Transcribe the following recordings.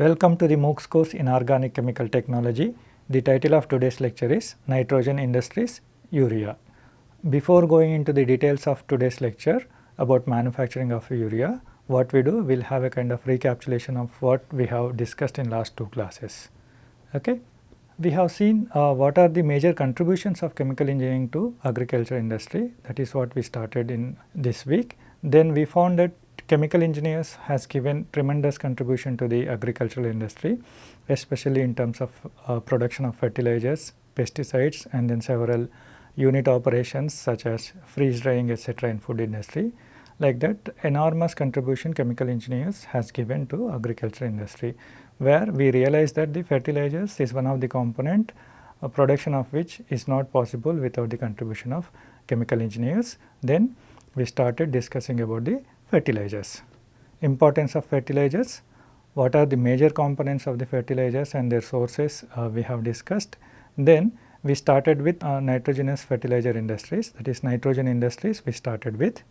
Welcome to the MOOCs course in Organic Chemical Technology. The title of today's lecture is Nitrogen Industries Urea. Before going into the details of today's lecture about manufacturing of urea, what we do, we will have a kind of recapitulation of what we have discussed in last two classes. Okay? We have seen uh, what are the major contributions of chemical engineering to agriculture industry that is what we started in this week. Then we found that chemical engineers has given tremendous contribution to the agricultural industry especially in terms of uh, production of fertilizers, pesticides and then several unit operations such as freeze drying etc. in food industry. Like that enormous contribution chemical engineers has given to agriculture industry where we realize that the fertilizers is one of the component uh, production of which is not possible without the contribution of chemical engineers. Then we started discussing about the fertilizers. Importance of fertilizers, what are the major components of the fertilizers and their sources uh, we have discussed. Then we started with uh, nitrogenous fertilizer industries that is nitrogen industries we started with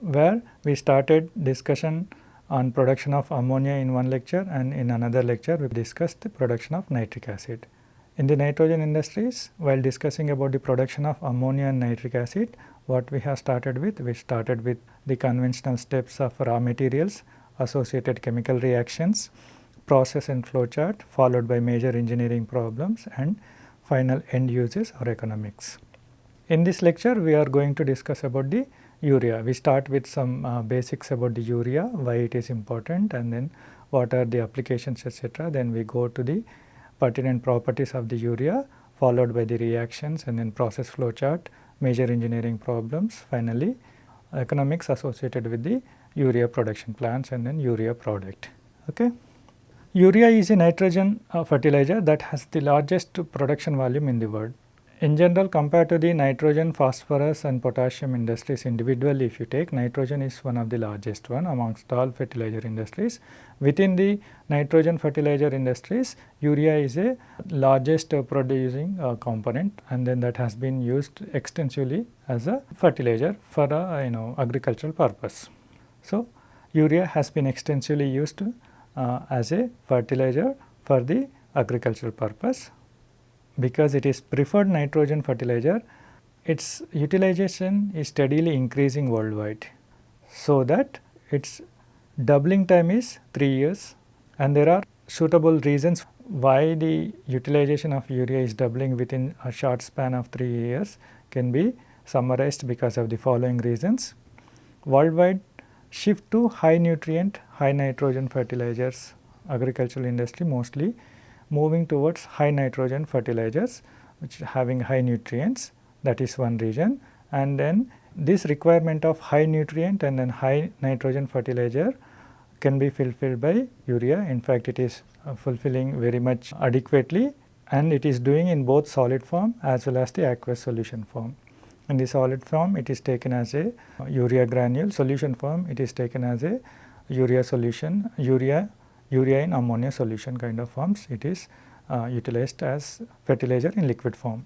where we started discussion on production of ammonia in one lecture and in another lecture we discussed the production of nitric acid. In the nitrogen industries while discussing about the production of ammonia and nitric acid what we have started with we started with the conventional steps of raw materials associated chemical reactions process and flow chart followed by major engineering problems and final end uses or economics. In this lecture we are going to discuss about the urea. We start with some uh, basics about the urea, why it is important and then what are the applications etc. Then we go to the pertinent properties of the urea followed by the reactions and then process flow chart, major engineering problems, finally economics associated with the urea production plants and then urea product. Okay. Urea is a nitrogen uh, fertilizer that has the largest production volume in the world in general compared to the nitrogen, phosphorus and potassium industries individually if you take nitrogen is one of the largest one amongst all fertilizer industries. Within the nitrogen fertilizer industries urea is a largest uh, producing uh, component and then that has been used extensively as a fertilizer for a you know agricultural purpose. So, urea has been extensively used uh, as a fertilizer for the agricultural purpose because it is preferred nitrogen fertilizer, its utilization is steadily increasing worldwide. So, that its doubling time is 3 years and there are suitable reasons why the utilization of urea is doubling within a short span of 3 years can be summarized because of the following reasons. Worldwide shift to high nutrient, high nitrogen fertilizers, agricultural industry mostly moving towards high nitrogen fertilizers which having high nutrients that is one region and then this requirement of high nutrient and then high nitrogen fertilizer can be fulfilled by urea. In fact, it is uh, fulfilling very much adequately and it is doing in both solid form as well as the aqueous solution form. In the solid form it is taken as a urea granule, solution form it is taken as a urea solution, urea urea in ammonia solution kind of forms it is uh, utilized as fertilizer in liquid form.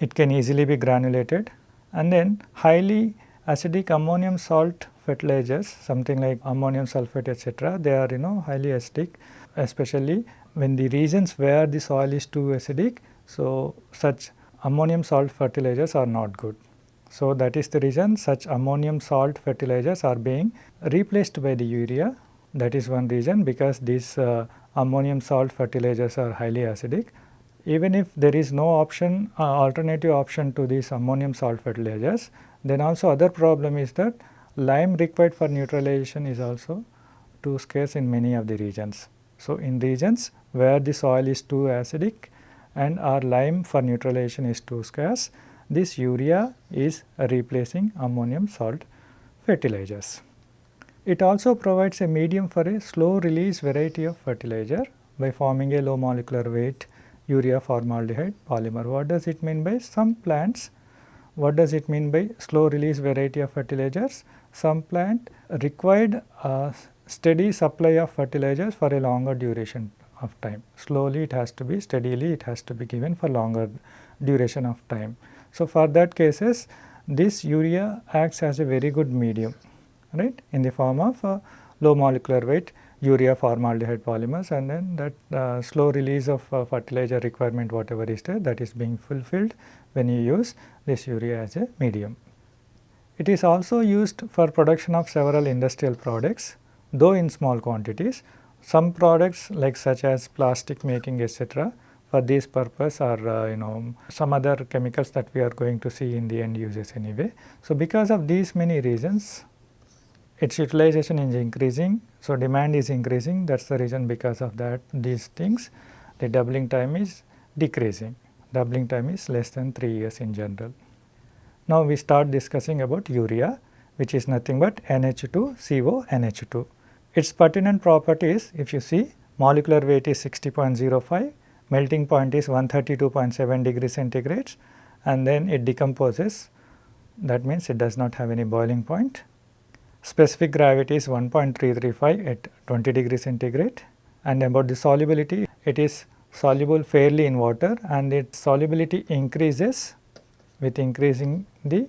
It can easily be granulated and then highly acidic ammonium salt fertilizers something like ammonium sulphate etc. they are you know highly acidic especially when the regions where the soil is too acidic. So, such ammonium salt fertilizers are not good. So, that is the reason such ammonium salt fertilizers are being replaced by the urea that is one reason because these uh, ammonium salt fertilizers are highly acidic. Even if there is no option uh, alternative option to these ammonium salt fertilizers, then also other problem is that lime required for neutralization is also too scarce in many of the regions. So, in regions where the soil is too acidic and our lime for neutralization is too scarce, this urea is replacing ammonium salt fertilizers. It also provides a medium for a slow release variety of fertilizer by forming a low molecular weight urea formaldehyde polymer. What does it mean by some plants? What does it mean by slow release variety of fertilizers? Some plant required a steady supply of fertilizers for a longer duration of time. Slowly it has to be steadily it has to be given for longer duration of time. So, for that cases this urea acts as a very good medium right in the form of low molecular weight urea formaldehyde polymers and then that uh, slow release of uh, fertilizer requirement whatever is there that is being fulfilled when you use this urea as a medium. It is also used for production of several industrial products though in small quantities. Some products like such as plastic making etc for this purpose or uh, you know some other chemicals that we are going to see in the end uses anyway. So, because of these many reasons its utilization is increasing. So, demand is increasing that is the reason because of that these things the doubling time is decreasing doubling time is less than 3 years in general. Now, we start discussing about urea which is nothing but NH2CO NH2. Its pertinent properties if you see molecular weight is 60.05, melting point is 132.7 degree centigrade and then it decomposes that means it does not have any boiling point Specific gravity is 1.335 at 20 degree centigrade and about the solubility it is soluble fairly in water and its solubility increases with increasing the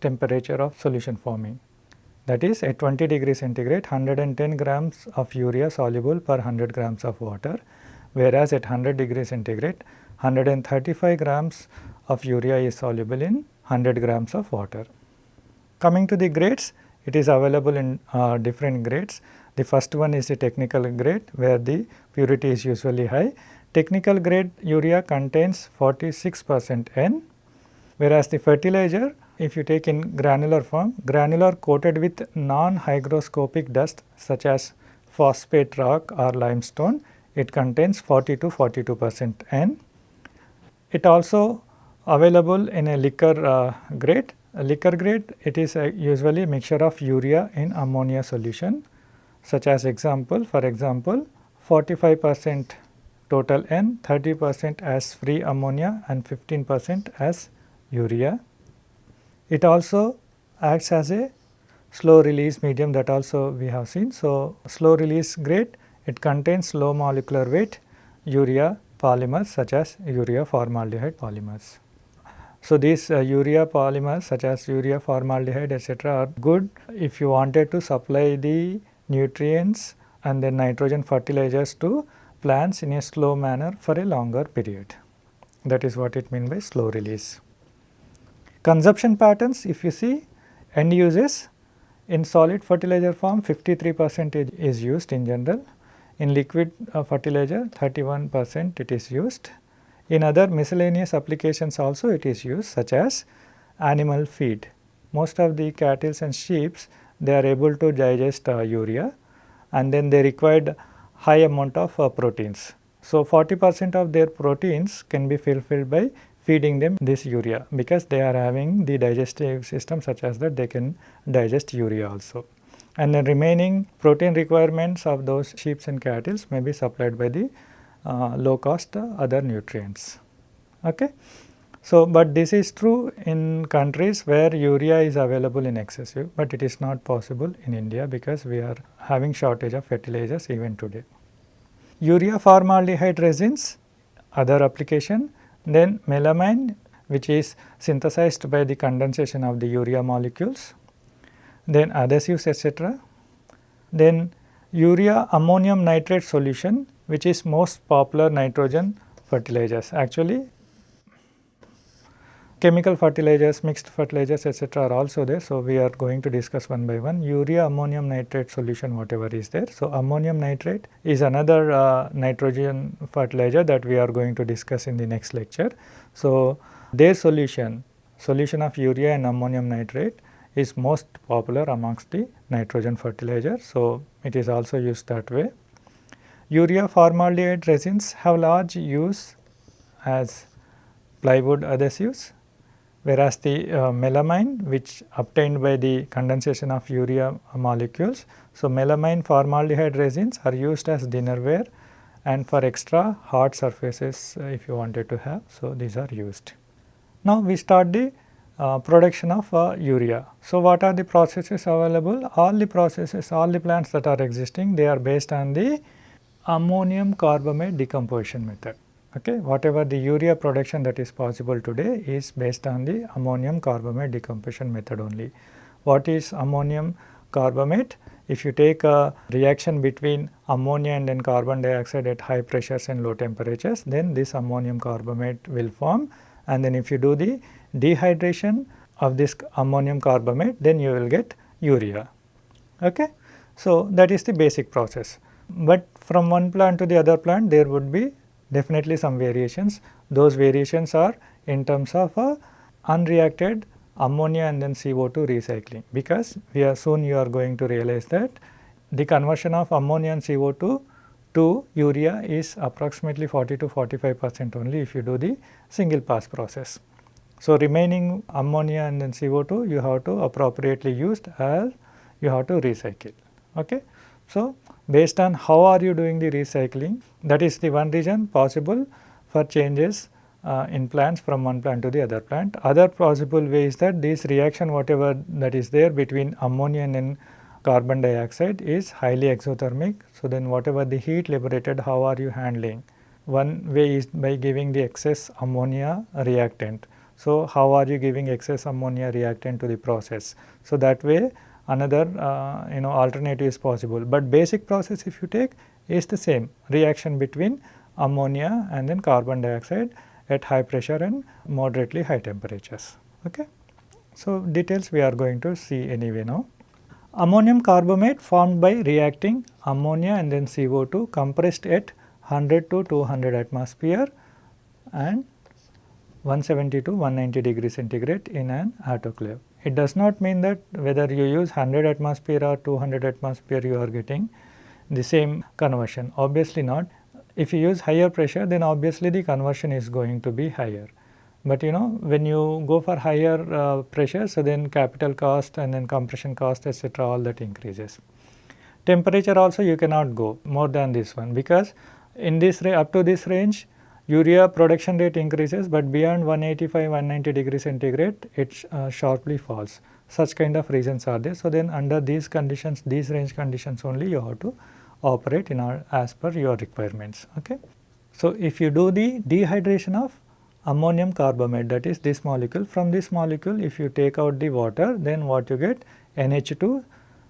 temperature of solution forming. That is at 20 degree centigrade 110 grams of urea soluble per 100 grams of water whereas at 100 degree centigrade 135 grams of urea is soluble in 100 grams of water. Coming to the grades it is available in uh, different grades. The first one is the technical grade where the purity is usually high. Technical grade urea contains 46 percent N whereas the fertilizer if you take in granular form, granular coated with non-hygroscopic dust such as phosphate rock or limestone, it contains 40 to 42 percent N. It also available in a liquor uh, grade a liquor grade it is a usually a mixture of urea in ammonia solution such as example for example 45 percent total N 30 percent as free ammonia and 15 percent as urea. It also acts as a slow release medium that also we have seen. So, slow release grade it contains low molecular weight urea polymers such as urea formaldehyde polymers. So, these uh, urea polymers such as urea formaldehyde etc., are good if you wanted to supply the nutrients and then nitrogen fertilizers to plants in a slow manner for a longer period. That is what it means by slow release. Consumption patterns if you see end uses in solid fertilizer form 53 percent is used in general, in liquid uh, fertilizer 31 percent it is used in other miscellaneous applications also it is used such as animal feed. Most of the cattle and sheep they are able to digest uh, urea and then they required high amount of uh, proteins. So, 40 percent of their proteins can be fulfilled by feeding them this urea because they are having the digestive system such as that they can digest urea also. And the remaining protein requirements of those sheep and cattle may be supplied by the Uh, low cost uh, other nutrients. Okay. So, but this is true in countries where urea is available in excessive, but it is not possible in India because we are having shortage of fertilizers even today. Urea formaldehyde resins, other application, then melamine which is synthesized by the condensation of the urea molecules, then adhesives etc. Then urea ammonium nitrate solution which is most popular nitrogen fertilizers. Actually chemical fertilizers, mixed fertilizers etc. are also there. So, we are going to discuss one by one urea ammonium nitrate solution whatever is there. So, ammonium nitrate is another uh, nitrogen fertilizer that we are going to discuss in the next lecture. So, their solution, solution of urea and ammonium nitrate is most popular amongst the nitrogen fertilizer. So, it is also used that way. Urea formaldehyde resins have large use as plywood adhesives whereas the uh, melamine which obtained by the condensation of urea molecules. So, melamine formaldehyde resins are used as dinnerware and for extra hard surfaces uh, if you wanted to have. So, these are used. Now, we start the uh, production of uh, urea. So, what are the processes available? All the processes, all the plants that are existing, they are based on the ammonium carbamate decomposition method. Okay. Whatever the urea production that is possible today is based on the ammonium carbamate decomposition method only. What is ammonium carbamate? if you take a reaction between ammonia and then carbon dioxide at high pressures and low temperatures, then this ammonium carbamate will form and then if you do the dehydration of this ammonium carbamate, then you will get urea. Okay? So, that is the basic process, but from one plant to the other plant there would be definitely some variations. Those variations are in terms of a unreacted ammonia and then CO2 recycling because we are soon you are going to realize that the conversion of ammonia and CO2 to urea is approximately 40 to 45 percent only if you do the single pass process. So, remaining ammonia and then CO2 you have to appropriately used as you have to recycle. Okay. So, based on how are you doing the recycling that is the one reason possible for changes uh, in plants from one plant to the other plant. Other possible way is that this reaction whatever that is there between ammonia and carbon dioxide is highly exothermic. So, then whatever the heat liberated how are you handling? One way is by giving the excess ammonia reactant. So, how are you giving excess ammonia reactant to the process? So, that way another uh, you know alternative is possible, but basic process if you take is the same reaction between ammonia and then carbon dioxide at high pressure and moderately high temperatures. Okay. So, details we are going to see anyway now. Ammonium carbamate formed by reacting ammonia and then CO2 compressed at 100 to 200 atmosphere and 170 to 190 degree centigrade in an autoclave. It does not mean that whether you use 100 atmosphere or 200 atmosphere you are getting the same conversion obviously not if you use higher pressure then obviously the conversion is going to be higher. But you know when you go for higher uh, pressure so then capital cost and then compression cost etc., all that increases. Temperature also you cannot go more than this one because in this up to this range urea production rate increases but beyond 185 190 degree centigrade it uh, sharply falls such kind of reasons are there. So, then under these conditions these range conditions only you have to operate in our as per your requirements. Okay. So, if you do the dehydration of ammonium carbamate that is this molecule from this molecule if you take out the water then what you get NH2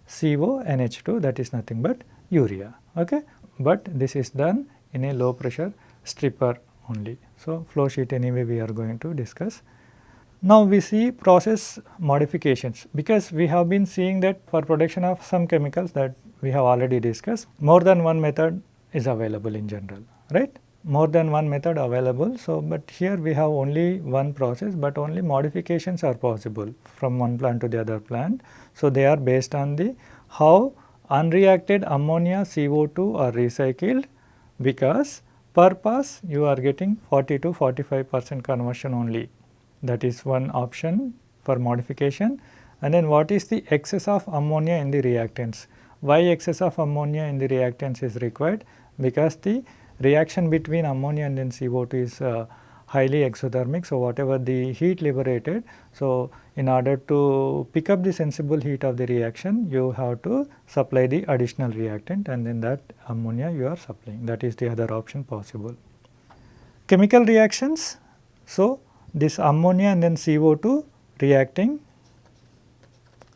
CO NH2 that is nothing but urea. Okay. But this is done in a low pressure stripper only. So, flow sheet anyway we are going to discuss. Now, we see process modifications because we have been seeing that for production of some chemicals that we have already discussed more than one method is available in general right more than one method available. So, but here we have only one process, but only modifications are possible from one plant to the other plant. So, they are based on the how unreacted ammonia CO2 are recycled because per pass you are getting 40 to 45 percent conversion only. That is one option for modification. And then what is the excess of ammonia in the reactants? Why excess of ammonia in the reactants is required? Because the reaction between ammonia and then CO2 is uh, highly exothermic. So, whatever the heat liberated, so in order to pick up the sensible heat of the reaction, you have to supply the additional reactant and then that ammonia you are supplying. That is the other option possible. Chemical reactions, so this ammonia and then CO2 reacting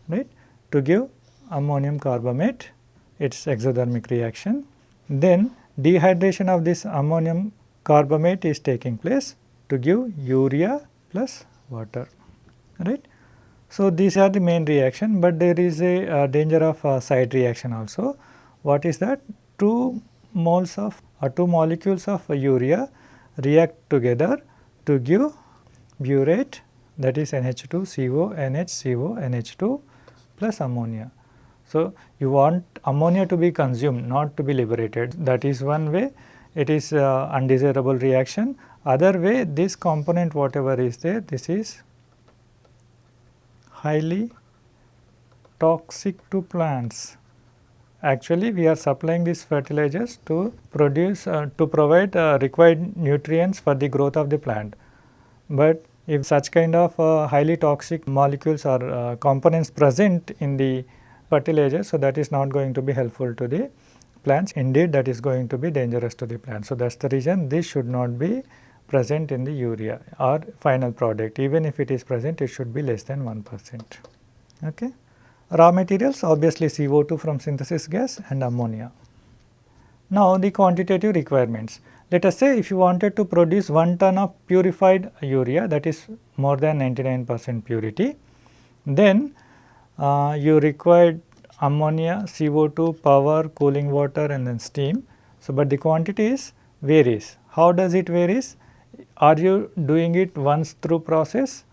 right to give ammonium carbamate its exothermic reaction. Then dehydration of this ammonium carbamate is taking place to give urea plus water right. So, these are the main reaction, but there is a uh, danger of uh, side reaction also. What is that? Two moles of or uh, two molecules of urea react together to give biuret that is NH2CO, NHCO, NH2 plus ammonia. So, you want ammonia to be consumed not to be liberated that is one way it is uh, undesirable reaction. Other way this component whatever is there this is highly toxic to plants. Actually we are supplying these fertilizers to produce uh, to provide uh, required nutrients for the growth of the plant. But if such kind of uh, highly toxic molecules or uh, components present in the fertilizer. So, that is not going to be helpful to the plants indeed that is going to be dangerous to the plant. So, that is the reason this should not be present in the urea or final product even if it is present it should be less than 1 percent. Okay. raw materials obviously CO2 from synthesis gas and ammonia. Now the quantitative requirements. Let us say if you wanted to produce 1 ton of purified urea that is more than 99 percent purity, then uh, you required ammonia, CO2, power, cooling water and then steam. So, but the quantities varies. How does it varies? Are you doing it once through process?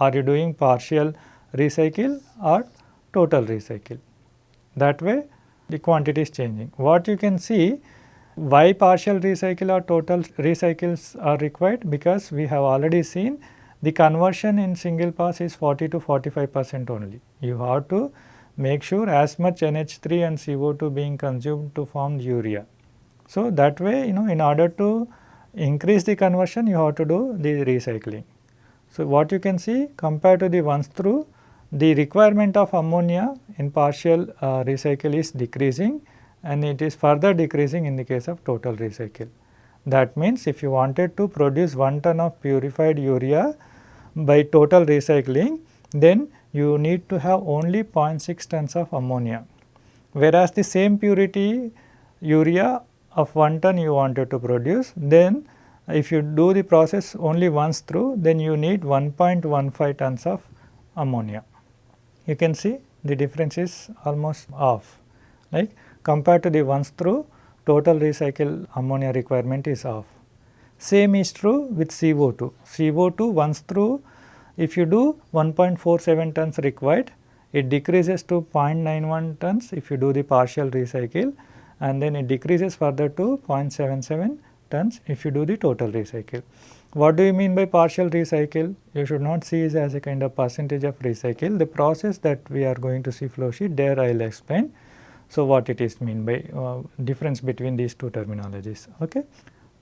Are you doing partial recycle or total recycle? That way the quantity is changing. What you can see why partial recycle or total recycles are required because we have already seen the conversion in single pass is 40 to 45 percent only. You have to make sure as much NH3 and CO2 being consumed to form urea. So, that way you know in order to increase the conversion you have to do the recycling. So, what you can see compared to the once through the requirement of ammonia in partial uh, recycle is decreasing and it is further decreasing in the case of total recycle. That means, if you wanted to produce 1 ton of purified urea by total recycling, then you need to have only 0.6 tons of ammonia. Whereas, the same purity urea of 1 ton you wanted to produce, then if you do the process only once through, then you need 1.15 tons of ammonia. You can see the difference is almost off, like compared to the once through total recycle ammonia requirement is off. Same is true with CO2. CO2 once through if you do 1.47 tons required, it decreases to 0.91 tons if you do the partial recycle and then it decreases further to 0.77 tons if you do the total recycle. What do you mean by partial recycle? You should not see it as a kind of percentage of recycle. The process that we are going to see flow sheet there I will explain. So, what it is mean by uh, difference between these two terminologies. Okay.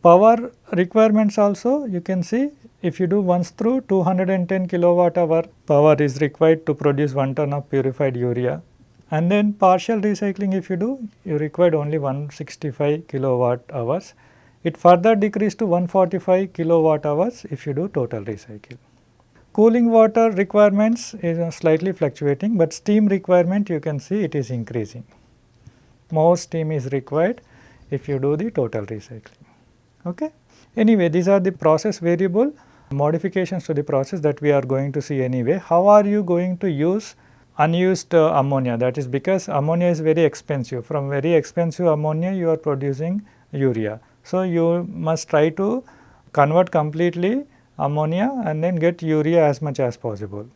Power requirements also you can see if you do once through 210 kilowatt hour power is required to produce 1 ton of purified urea and then partial recycling if you do you required only 165 kilowatt hours it further decreased to 145 kilowatt hours if you do total recycle. Cooling water requirements is uh, slightly fluctuating, but steam requirement you can see it is increasing. More steam is required if you do the total recycling. Okay? Anyway, these are the process variable modifications to the process that we are going to see anyway. How are you going to use unused uh, ammonia that is because ammonia is very expensive from very expensive ammonia you are producing urea. So, you must try to convert completely ammonia and then get urea as much as possible,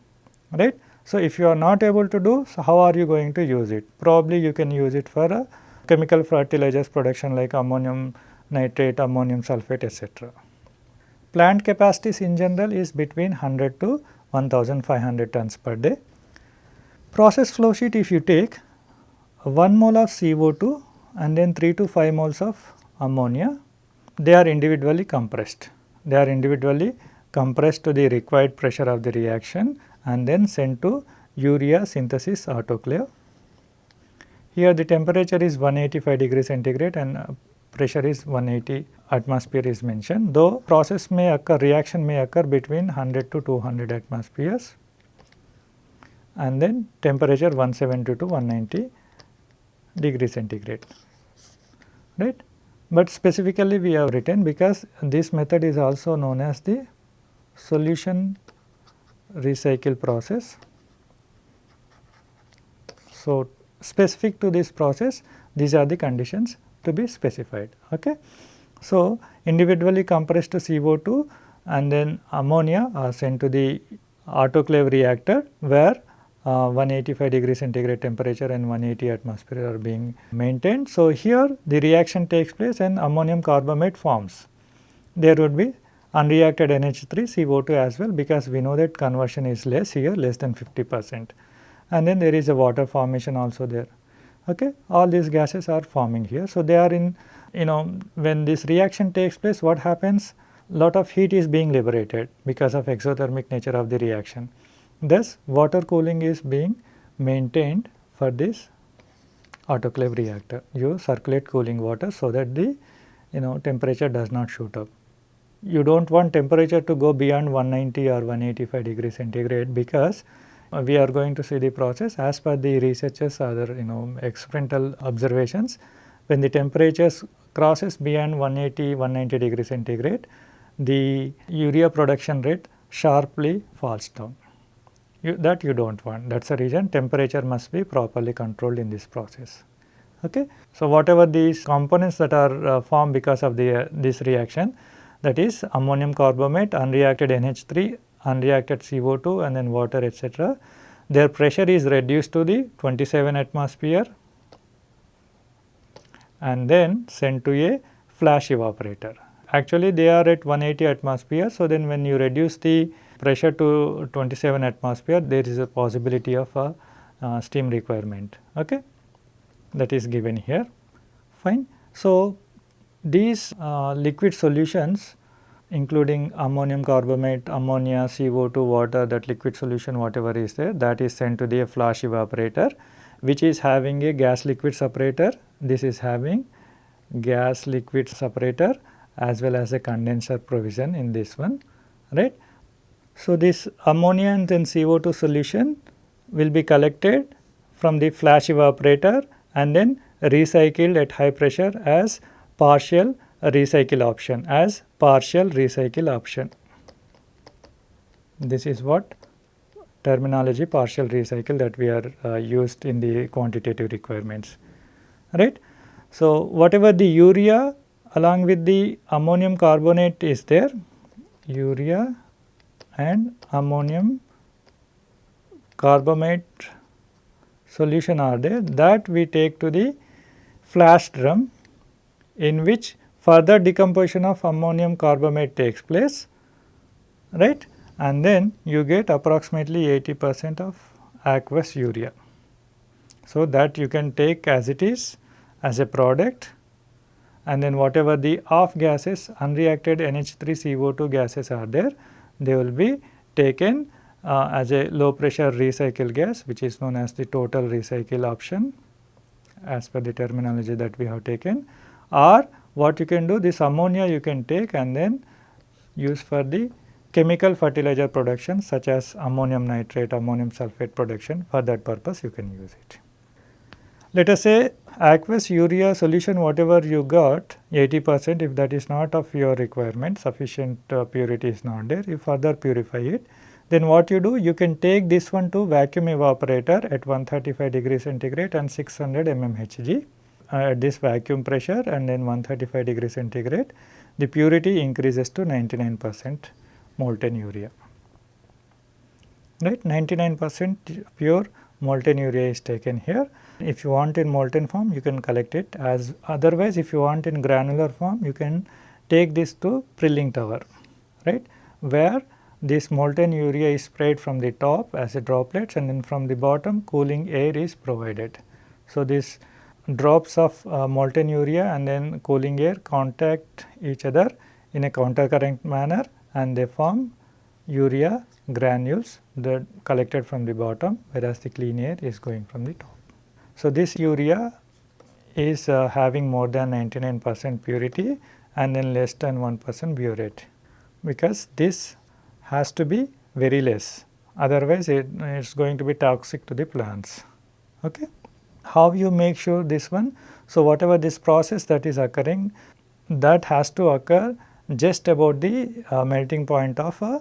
right. So, if you are not able to do, so how are you going to use it? Probably you can use it for a chemical fertilizers production like ammonium nitrate, ammonium sulphate etc. Plant capacities in general is between 100 to 1500 tons per day. Process flow sheet if you take 1 mole of CO2 and then 3 to 5 moles of ammonia, they are individually compressed. They are individually compressed to the required pressure of the reaction and then sent to urea synthesis autoclave. Here the temperature is 185 degree centigrade and uh, pressure is 180 atmosphere is mentioned, though process may occur, reaction may occur between 100 to 200 atmospheres and then temperature 170 to 190 degree centigrade, right but specifically we have written because this method is also known as the solution recycle process. So, specific to this process these are the conditions to be specified. Okay. So, individually compressed CO2 and then ammonia are sent to the autoclave reactor where uh, 185 degree centigrade temperature and 180 atmosphere are being maintained. So, here the reaction takes place and ammonium carbamate forms. There would be unreacted NH3 CO2 as well because we know that conversion is less here less than 50 percent and then there is a water formation also there. Okay. All these gases are forming here. So, they are in you know when this reaction takes place what happens lot of heat is being liberated because of exothermic nature of the reaction. Thus, water cooling is being maintained for this autoclave reactor. You circulate cooling water so that the you know temperature does not shoot up. You do not want temperature to go beyond 190 or 185 degree centigrade because Uh, we are going to see the process as per the researchers other you know experimental observations when the temperatures crosses beyond 180 190 degree centigrade the urea production rate sharply falls down you, that you do not want that is the reason temperature must be properly controlled in this process. Okay. So, whatever these components that are uh, formed because of the uh, this reaction that is ammonium carbamate, unreacted NH3, unreacted CO2 and then water etc. Their pressure is reduced to the 27 atmosphere and then sent to a flash evaporator. Actually they are at 180 atmosphere. So, then when you reduce the pressure to 27 atmosphere there is a possibility of a uh, steam requirement. Okay that is given here fine. So, these uh, liquid solutions including ammonium carbamate, ammonia, CO2, water that liquid solution whatever is there that is sent to the flash evaporator which is having a gas liquid separator. This is having gas liquid separator as well as a condenser provision in this one right. So, this ammonia and then CO2 solution will be collected from the flash evaporator and then recycled at high pressure as partial recycle option as partial recycle option. This is what terminology partial recycle that we are uh, used in the quantitative requirements right. So, whatever the urea along with the ammonium carbonate is there urea and ammonium carbamate solution are there that we take to the flash drum in which further decomposition of ammonium carbamate takes place right and then you get approximately 80 percent of aqueous urea. So, that you can take as it is as a product and then whatever the off gases unreacted NH3 CO2 gases are there they will be taken uh, as a low pressure recycle gas which is known as the total recycle option as per the terminology that we have taken or what you can do this ammonia you can take and then use for the chemical fertilizer production such as ammonium nitrate, ammonium sulphate production for that purpose you can use it. Let us say aqueous urea solution whatever you got 80 percent if that is not of your requirement sufficient uh, purity is not there you further purify it. Then what you do you can take this one to vacuum evaporator at 135 degree centigrade and 600 mmHg uh, at this vacuum pressure and then 135 degree centigrade. The purity increases to 99 percent molten urea. Right? 99 percent pure molten urea is taken here. If you want in molten form you can collect it as otherwise if you want in granular form you can take this to prilling tower right where this molten urea is sprayed from the top as a droplets and then from the bottom cooling air is provided. So, this drops of uh, molten urea and then cooling air contact each other in a counter current manner and they form urea granules that collected from the bottom whereas the clean air is going from the top. So, this urea is uh, having more than 99 percent purity and then less than 1 percent biuret because this has to be very less otherwise it is going to be toxic to the plants. Okay. How you make sure this one? So, whatever this process that is occurring that has to occur just about the uh, melting point of uh,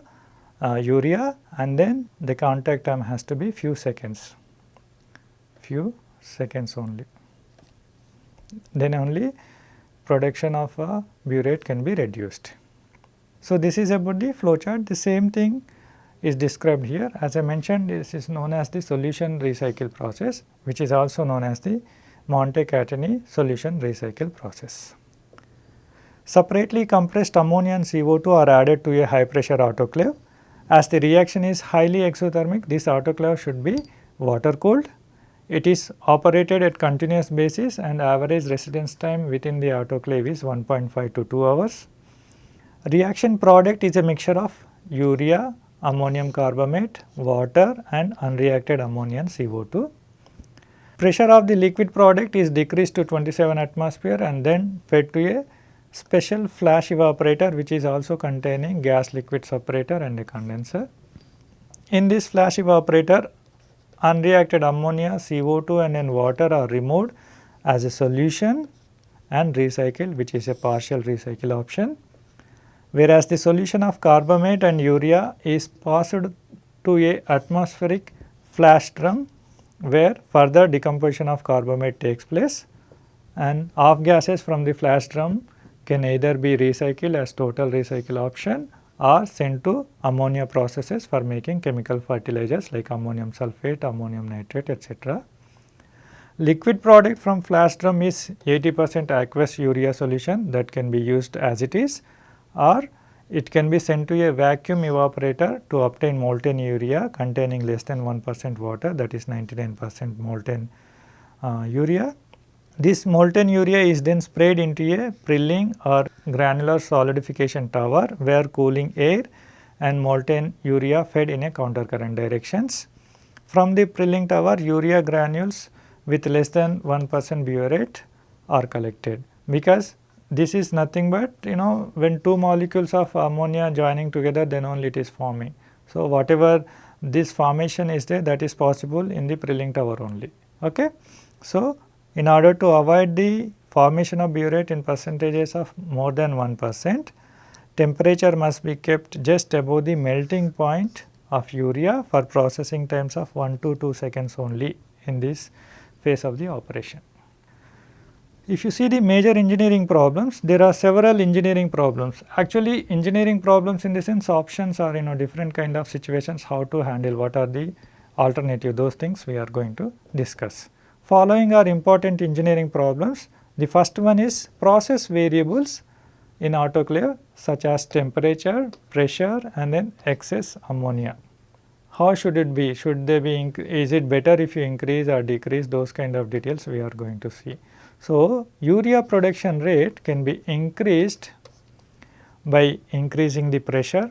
uh, urea and then the contact time has to be few seconds, few seconds only. Then only production of uh, biuret can be reduced. So, this is about the flow chart the same thing is described here as I mentioned this is known as the solution recycle process which is also known as the Montecatini solution recycle process. Separately compressed ammonia and CO2 are added to a high pressure autoclave. As the reaction is highly exothermic this autoclave should be water cooled. It is operated at continuous basis and average residence time within the autoclave is 1.5 to 2 hours. Reaction product is a mixture of urea, ammonium carbamate, water and unreacted ammonia and CO2. Pressure of the liquid product is decreased to 27 atmosphere and then fed to a special flash evaporator which is also containing gas liquid separator and a condenser. In this flash evaporator unreacted ammonia, CO2 and then water are removed as a solution and recycled which is a partial recycle option. Whereas the solution of carbamate and urea is passed to a atmospheric flash drum where further decomposition of carbamate takes place and off gases from the flash drum can either be recycled as total recycle option or sent to ammonia processes for making chemical fertilizers like ammonium sulphate, ammonium nitrate etc. Liquid product from flash drum is 80 percent aqueous urea solution that can be used as it is or it can be sent to a vacuum evaporator to obtain molten urea containing less than 1 percent water that is 99 percent molten uh, urea. This molten urea is then sprayed into a prilling or granular solidification tower where cooling air and molten urea fed in a counter current directions. From the prilling tower urea granules with less than 1 percent biuret are collected because this is nothing but you know when two molecules of ammonia joining together then only it is forming. So, whatever this formation is there that is possible in the prilling tower only. Okay. So, in order to avoid the formation of biuret in percentages of more than 1 percent, temperature must be kept just above the melting point of urea for processing times of 1 to 2 seconds only in this phase of the operation. If you see the major engineering problems, there are several engineering problems. Actually engineering problems in the sense options are you know different kind of situations how to handle what are the alternative those things we are going to discuss. Following are important engineering problems. The first one is process variables in autoclave such as temperature, pressure and then excess ammonia. How should it be? Should they be, is it better if you increase or decrease those kind of details we are going to see. So, urea production rate can be increased by increasing the pressure,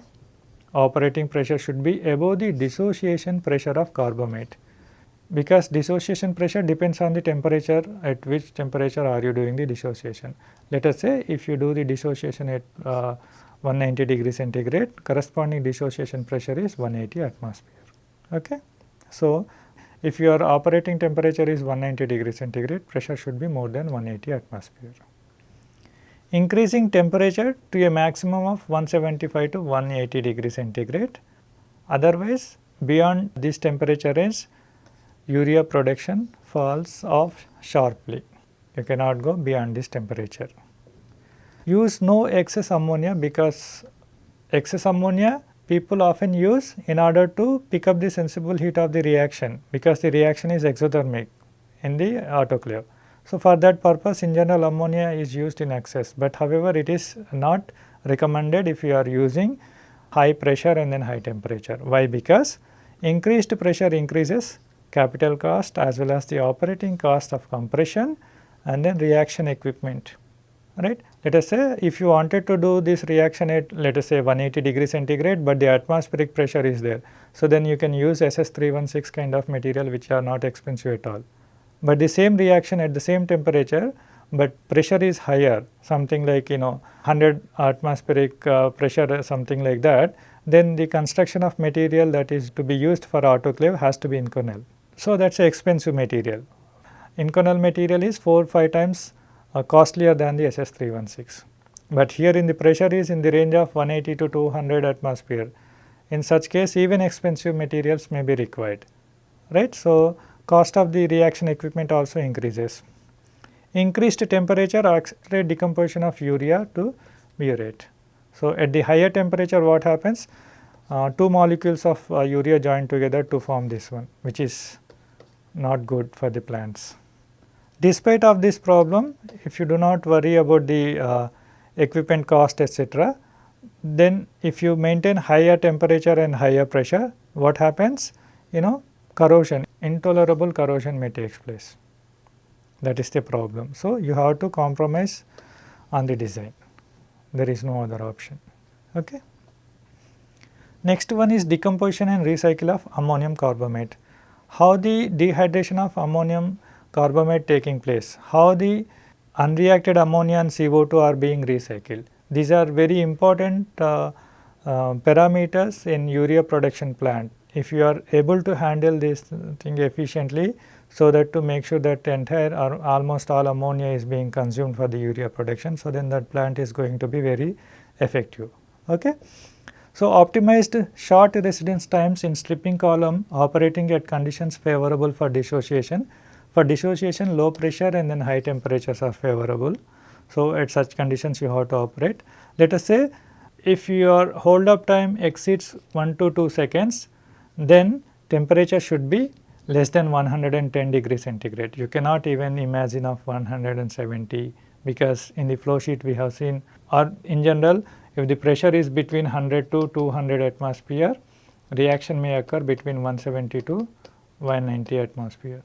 operating pressure should be above the dissociation pressure of carbamate because dissociation pressure depends on the temperature at which temperature are you doing the dissociation. Let us say if you do the dissociation at uh, 190 degree centigrade corresponding dissociation pressure is 180 atmosphere. Okay. So, if your operating temperature is 190 degree centigrade, pressure should be more than 180 atmosphere. Increasing temperature to a maximum of 175 to 180 degree centigrade. Otherwise, beyond this temperature range, urea production falls off sharply. You cannot go beyond this temperature. Use no excess ammonia because excess ammonia people often use in order to pick up the sensible heat of the reaction because the reaction is exothermic in the autoclave. So, for that purpose in general ammonia is used in excess, but however it is not recommended if you are using high pressure and then high temperature. Why? Because increased pressure increases capital cost as well as the operating cost of compression and then reaction equipment right. Let us say if you wanted to do this reaction at let us say 180 degree centigrade, but the atmospheric pressure is there. So, then you can use SS316 kind of material which are not expensive at all. But the same reaction at the same temperature, but pressure is higher something like you know 100 atmospheric uh, pressure something like that, then the construction of material that is to be used for autoclave has to be Inconel. So, that is a expensive material. Inconel material is 4 5 times uh, costlier than the SS316. But here in the pressure is in the range of 180 to 200 atmosphere. In such case even expensive materials may be required, right. So, cost of the reaction equipment also increases. Increased temperature accelerate decomposition of urea to biuret. So, at the higher temperature what happens? Uh, two molecules of uh, urea join together to form this one which is not good for the plants. Despite of this problem, if you do not worry about the uh, equipment cost etc., then if you maintain higher temperature and higher pressure, what happens? You know corrosion, intolerable corrosion may take place. That is the problem. So, you have to compromise on the design, there is no other option. Okay. Next one is decomposition and recycle of ammonium carbamate. How the dehydration of ammonium carbamate taking place, how the unreacted ammonia and CO2 are being recycled. These are very important uh, uh, parameters in urea production plant. if you are able to handle this thing efficiently so that to make sure that entire or almost all ammonia is being consumed for the urea production. So, then that plant is going to be very effective. Okay. So, optimized short residence times in stripping column operating at conditions favorable for dissociation. For dissociation low pressure and then high temperatures are favorable. So, at such conditions you have to operate. Let us say if your hold up time exceeds 1 to 2 seconds then temperature should be less than 110 degree centigrade. You cannot even imagine of 170 because in the flow sheet we have seen or in general if the pressure is between 100 to 200 atmosphere reaction may occur between 170 to 190 atmosphere.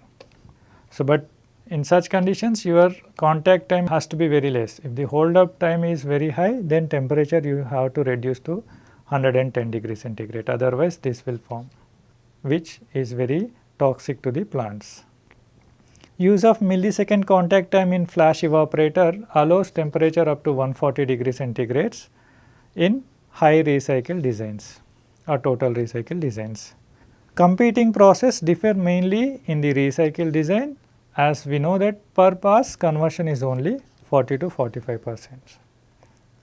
So, but in such conditions your contact time has to be very less. If the hold up time is very high then temperature you have to reduce to 110 degree centigrade otherwise this will form which is very toxic to the plants. Use of millisecond contact time in flash evaporator allows temperature up to 140 degree centigrades in high recycle designs or total recycle designs. Competing process differ mainly in the recycle design as we know that per pass conversion is only 40 to 45 percent.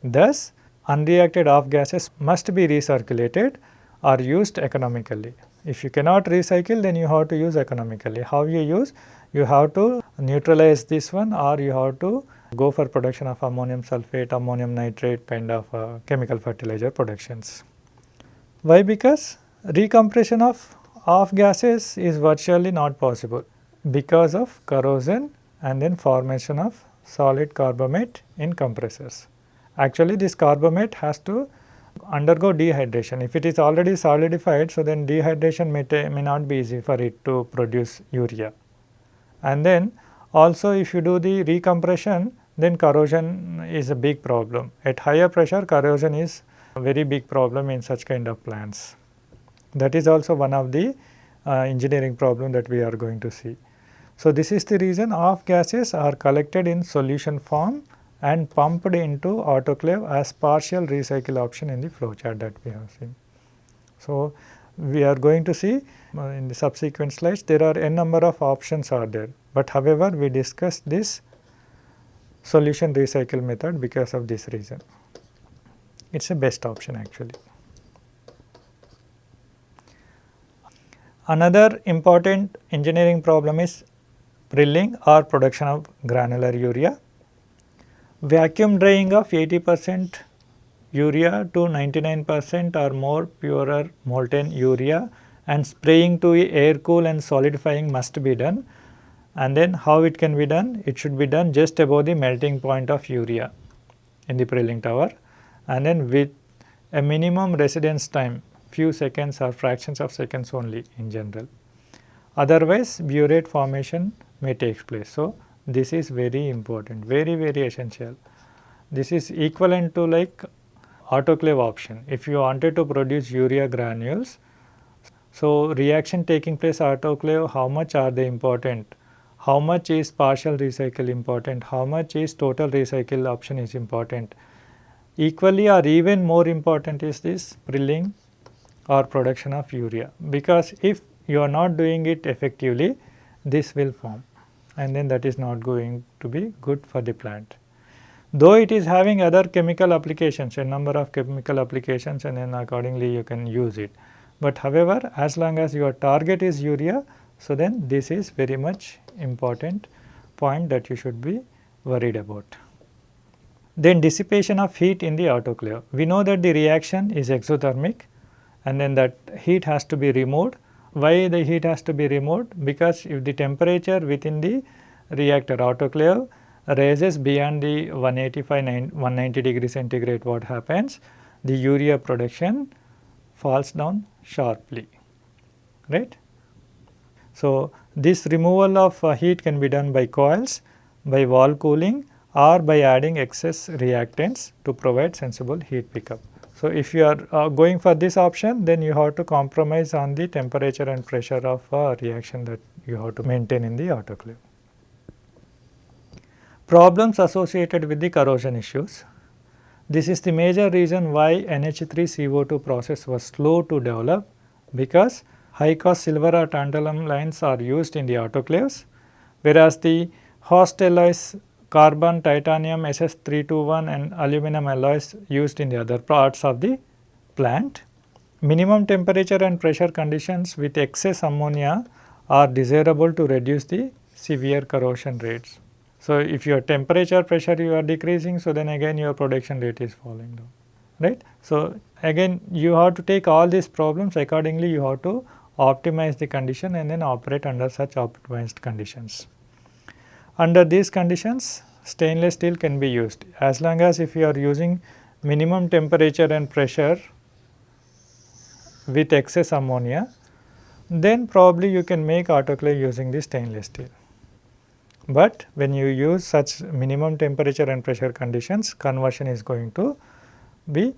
Thus, unreacted off gases must be recirculated or used economically. If you cannot recycle then you have to use economically. How you use? You have to neutralize this one or you have to go for production of ammonium sulphate, ammonium nitrate kind of uh, chemical fertilizer productions. Why? Because recompression of off gases is virtually not possible because of corrosion and then formation of solid carbamate in compressors. Actually this carbamate has to undergo dehydration. If it is already solidified, so then dehydration may, may not be easy for it to produce urea. And then also if you do the recompression, then corrosion is a big problem. At higher pressure, corrosion is a very big problem in such kind of plants. That is also one of the uh, engineering problem that we are going to see. So, this is the reason off gases are collected in solution form and pumped into autoclave as partial recycle option in the flow chart that we have seen. So, we are going to see uh, in the subsequent slides there are n number of options are there, but however we discussed this solution recycle method because of this reason. It is a best option actually. Another important engineering problem is prilling or production of granular urea vacuum drying of 80 percent urea to 99 percent or more purer molten urea and spraying to air cool and solidifying must be done and then how it can be done it should be done just above the melting point of urea in the prilling tower and then with a minimum residence time few seconds or fractions of seconds only in general otherwise biuret formation may take place so this is very important, very very essential. This is equivalent to like autoclave option. If you wanted to produce urea granules, so reaction taking place autoclave, how much are they important? How much is partial recycle important? How much is total recycle option is important? Equally or even more important is this prilling or production of urea because if you are not doing it effectively, this will form and then that is not going to be good for the plant. Though it is having other chemical applications, a number of chemical applications and then accordingly you can use it. But however, as long as your target is urea, so then this is very much important point that you should be worried about. Then dissipation of heat in the autoclave. We know that the reaction is exothermic and then that heat has to be removed why the heat has to be removed? Because if the temperature within the reactor autoclave rises beyond the 185 190 degree centigrade what happens? The urea production falls down sharply right. So, this removal of uh, heat can be done by coils, by wall cooling or by adding excess reactants to provide sensible heat pickup. So, if you are uh, going for this option then you have to compromise on the temperature and pressure of a reaction that you have to maintain in the autoclave. Problems associated with the corrosion issues. This is the major reason why NH3CO2 process was slow to develop because high cost silver or tantalum lines are used in the autoclaves whereas the Hastelloys carbon, titanium, SS321 and aluminum alloys used in the other parts of the plant. Minimum temperature and pressure conditions with excess ammonia are desirable to reduce the severe corrosion rates. So, if your temperature pressure you are decreasing, so then again your production rate is falling down, right. So, again you have to take all these problems accordingly you have to optimize the condition and then operate under such optimized conditions. Under these conditions stainless steel can be used as long as if you are using minimum temperature and pressure with excess ammonia then probably you can make autoclave using the stainless steel. But when you use such minimum temperature and pressure conditions conversion is going to be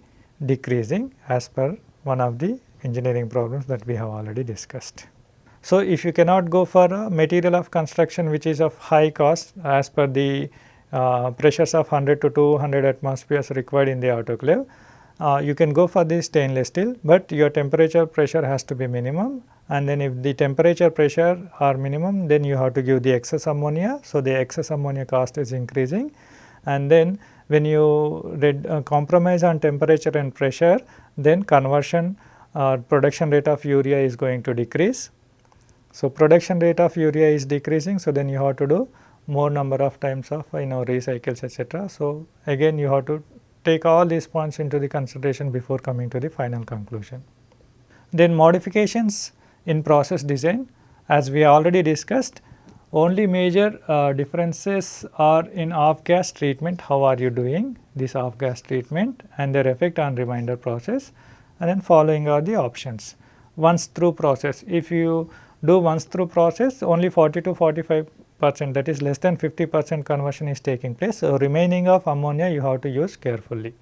decreasing as per one of the engineering problems that we have already discussed. So, if you cannot go for a material of construction which is of high cost as per the uh, pressures of 100 to 200 atmospheres required in the autoclave, uh, you can go for the stainless steel, but your temperature pressure has to be minimum and then if the temperature pressure are minimum then you have to give the excess ammonia. So, the excess ammonia cost is increasing and then when you uh, compromise on temperature and pressure then conversion or production rate of urea is going to decrease so, production rate of urea is decreasing. So, then you have to do more number of times of you know recycles etc. So, again you have to take all these points into the consideration before coming to the final conclusion. Then modifications in process design as we already discussed only major uh, differences are in off gas treatment how are you doing this off gas treatment and their effect on remainder process and then following are the options. Once through process if you do once through process only 40 to 45 percent that is less than 50 percent conversion is taking place. So, remaining of ammonia you have to use carefully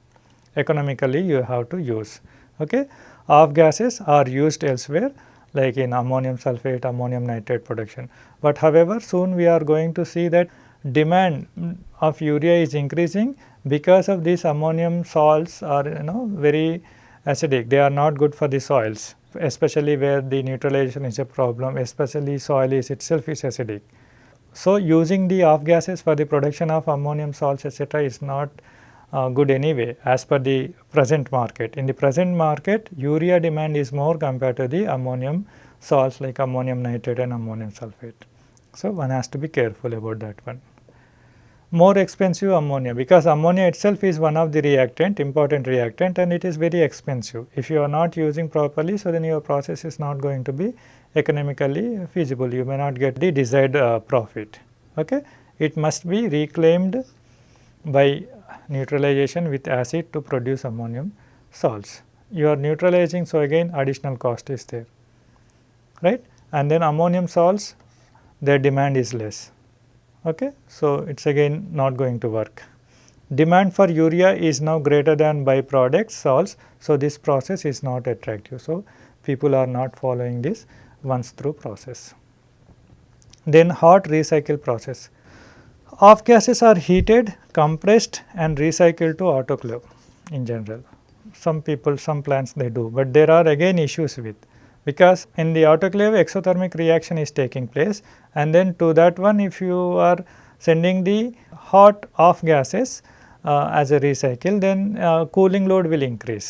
economically you have to use. Okay. Off gases are used elsewhere like in ammonium sulphate, ammonium nitrate production. But however, soon we are going to see that demand of urea is increasing because of these ammonium salts are you know very acidic, they are not good for the soils especially where the neutralization is a problem, especially soil is itself is acidic. So, using the off gases for the production of ammonium salts etc., is not uh, good anyway as per the present market. In the present market urea demand is more compared to the ammonium salts like ammonium nitrate and ammonium sulphate. So, one has to be careful about that one more expensive ammonia because ammonia itself is one of the reactant important reactant and it is very expensive. If you are not using properly so then your process is not going to be economically feasible you may not get the desired uh, profit. Okay. It must be reclaimed by neutralization with acid to produce ammonium salts. You are neutralizing so again additional cost is there right and then ammonium salts their demand is less Okay. So, it is again not going to work. Demand for urea is now greater than byproduct salts. So, this process is not attractive. So, people are not following this once through process. Then hot recycle process. Off gases are heated, compressed and recycled to autoclave in general. Some people, some plants they do, but there are again issues with because in the autoclave exothermic reaction is taking place and then to that one if you are sending the hot off gases uh, as a recycle then uh, cooling load will increase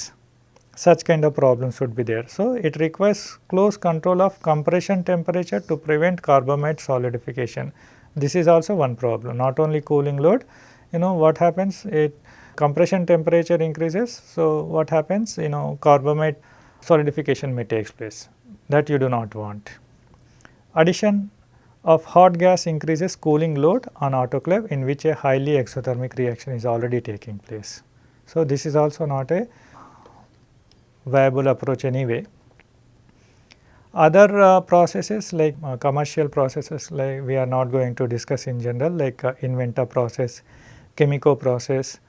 such kind of problems would be there. So, it requires close control of compression temperature to prevent carbamide solidification. This is also one problem not only cooling load you know what happens it compression temperature increases. So, what happens you know carbamide solidification may take place that you do not want. Addition of hot gas increases cooling load on autoclave in which a highly exothermic reaction is already taking place. So, this is also not a viable approach anyway. Other uh, processes like uh, commercial processes like we are not going to discuss in general like uh, process, Chemico process,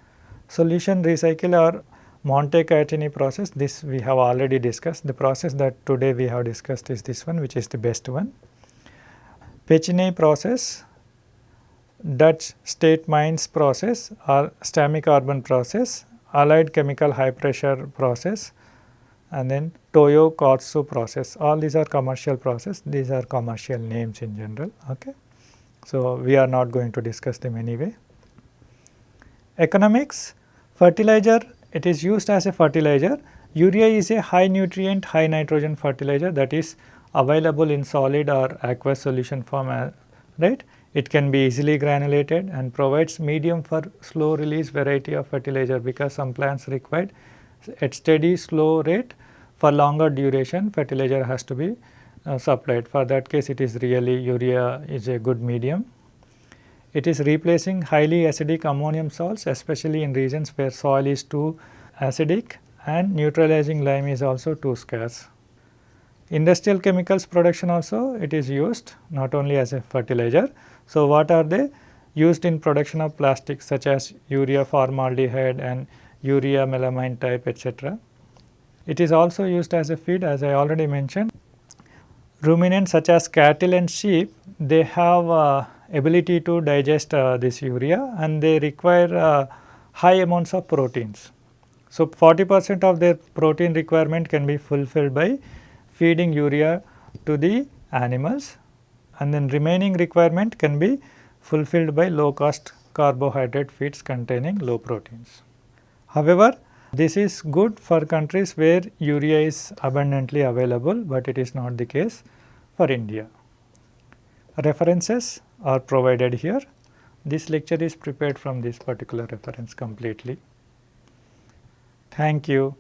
solution recycle or Montecatini process this we have already discussed. The process that today we have discussed is this one which is the best one. Pechiney process, Dutch state mines process or Stamicarbon process, allied chemical high pressure process and then Toyo Koatsu process all these are commercial process these are commercial names in general. Okay. So, we are not going to discuss them anyway. Economics fertilizer it is used as a fertilizer urea is a high nutrient high nitrogen fertilizer that is available in solid or aqueous solution form uh, right. It can be easily granulated and provides medium for slow release variety of fertilizer because some plants require at steady slow rate for longer duration fertilizer has to be uh, supplied. For that case it is really urea is a good medium. It is replacing highly acidic ammonium salts especially in regions where soil is too acidic and neutralizing lime is also too scarce. Industrial chemicals production also it is used not only as a fertilizer. So, what are they? Used in production of plastics such as urea formaldehyde and urea melamine type etc. It is also used as a feed as I already mentioned. Ruminants such as cattle and sheep they have uh, ability to digest uh, this urea and they require uh, high amounts of proteins. So, 40 percent of their protein requirement can be fulfilled by feeding urea to the animals and then remaining requirement can be fulfilled by low cost carbohydrate feeds containing low proteins. However, this is good for countries where urea is abundantly available, but it is not the case for India. References are provided here. This lecture is prepared from this particular reference completely. Thank you.